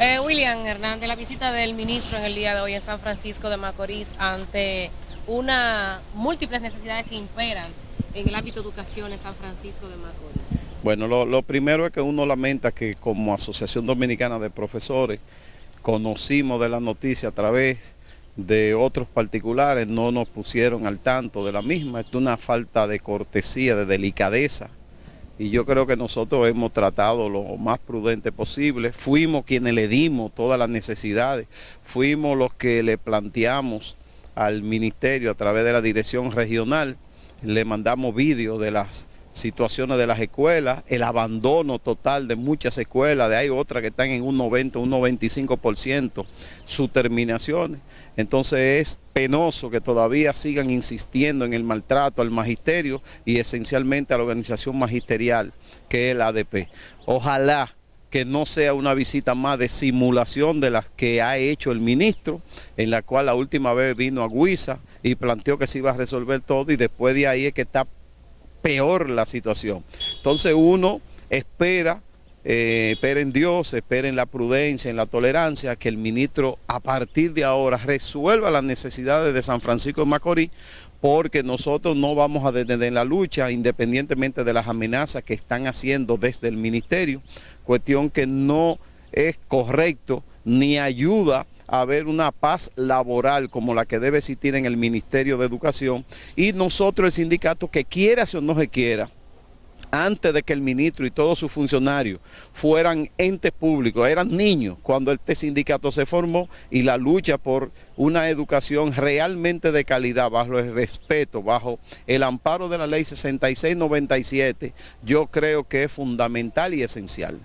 Eh, William Hernández, la visita del ministro en el día de hoy en San Francisco de Macorís ante una múltiples necesidades que imperan en el ámbito de educación en San Francisco de Macorís. Bueno, lo, primero es que uno lamenta que como Asociación Dominicana de Profesores conocimos de la noticia a través de otros particulares, no nos pusieron al tanto de la misma. Es una falta de cortesía, de delicadeza. Y yo creo que nosotros hemos tratado lo más prudente posible. Fuimos quienes le dimos todas las necesidades. Fuimos los que le planteamos al ministerio a través de la dirección regional. Le mandamos vídeos de las situaciones de las escuelas, el abandono total de muchas escuelas, de hay otras que están en un 90, un 95% sus terminaciones. Entonces es penoso que todavía sigan insistiendo en el maltrato al magisterio y esencialmente a la organización magisterial que es la ADP. Ojalá que no sea una visita más de simulación de las que ha hecho el ministro, en la cual la última vez vino a Guisa y planteó que se iba a resolver todo y después de ahí es que está peor la situación. Entonces uno espera, eh, espera en Dios, espera en la prudencia, en la tolerancia, que el ministro a partir de ahora resuelva las necesidades de San Francisco de Macorís, porque nosotros no vamos a detener la lucha independientemente de las amenazas que están haciendo desde el ministerio, cuestión que no es correcto ni ayuda haber una paz laboral como la que debe existir en el Ministerio de Educación y nosotros el sindicato que quiera o no se quiera, antes de que el ministro y todos sus funcionarios fueran entes públicos, eran niños cuando este sindicato se formó y la lucha por una educación realmente de calidad, bajo el respeto, bajo el amparo de la ley 6697, yo creo que es fundamental y esencial.